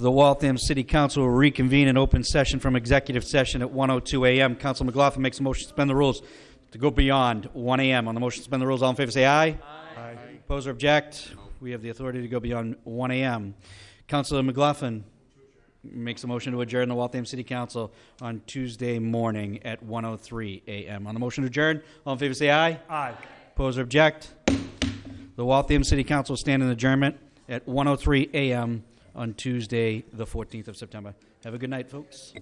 The Waltham City Council will reconvene in open session from executive session at 1:02 a.m. Council McLaughlin makes a motion to suspend the rules to go beyond 1 a.m. On the motion to suspend the rules, all in favor say aye. Aye. Oppose or object? We have the authority to go beyond 1 a.m. Councilor McLaughlin makes a motion to adjourn the Waltham City Council on Tuesday morning at 1:03 a.m. On the motion to adjourn, all in favor say aye. Aye. Oppose or object? The Waltham City Council will stand in adjournment at 1:03 a.m. on Tuesday, the 14th of September. Have a good night, folks.